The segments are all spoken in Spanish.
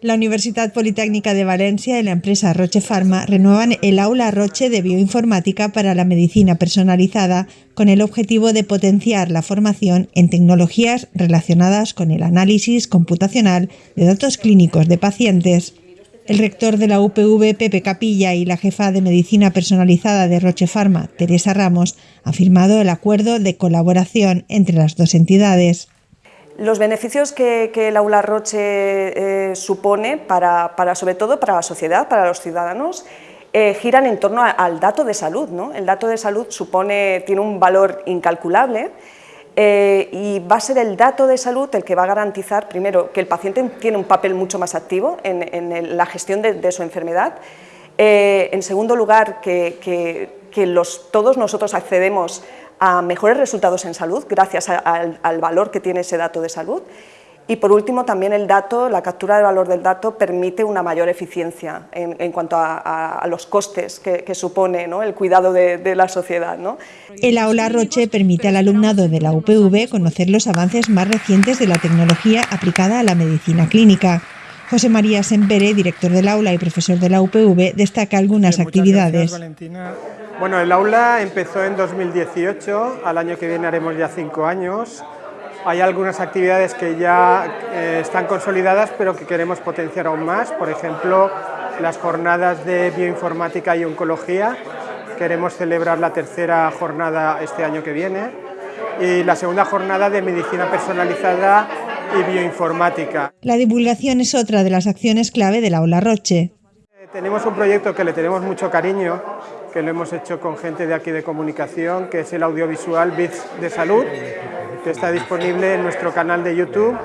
La Universidad Politécnica de Valencia y la empresa Roche Pharma renuevan el aula Roche de bioinformática para la medicina personalizada con el objetivo de potenciar la formación en tecnologías relacionadas con el análisis computacional de datos clínicos de pacientes. El rector de la UPV, Pepe Capilla, y la jefa de medicina personalizada de Roche Pharma, Teresa Ramos, han firmado el acuerdo de colaboración entre las dos entidades. Los beneficios que, el aula Roche eh, supone, para, sobre todo para la sociedad, para los ciudadanos, eh, giran en torno al dato de salud. ¿no? El dato de salud supone, tiene un valor incalculable eh, y va a ser el dato de salud el que va a garantizar, primero, que el paciente tiene un papel mucho más activo en, la gestión de, su enfermedad, en segundo lugar, que, los, todos nosotros accedemos a mejores resultados en salud gracias al valor que tiene ese dato de salud. Y por último, también el dato, la captura del valor del dato permite una mayor eficiencia en, cuanto a, los costes que, supone el cuidado de, la sociedad. El aula Roche permite al alumnado de la UPV conocer los avances más recientes de la tecnología aplicada a la medicina clínica. José María Sempere, director del aula y profesor de la UPV, destaca algunas actividades. Bueno, el aula empezó en 2018, al año que viene haremos ya cinco años. Hay algunas actividades que ya eh, están consolidadas, pero que queremos potenciar aún más. Por ejemplo, las jornadas de bioinformática y oncología. Queremos celebrar la tercera jornada este año que viene. Y la segunda jornada de medicina personalizada y bioinformática. La divulgación es otra de las acciones clave del aula Roche. Tenemos un proyecto que le tenemos mucho cariño, que lo hemos hecho con gente de aquí de comunicación, que es el audiovisual Bits de Salud, que está disponible en nuestro canal de YouTube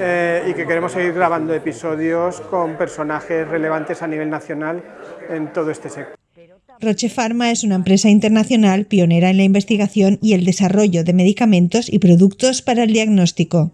eh, y que queremos seguir grabando episodios con personajes relevantes a nivel nacional en todo este sector. Roche Pharma es una empresa internacional pionera en la investigación y el desarrollo de medicamentos y productos para el diagnóstico.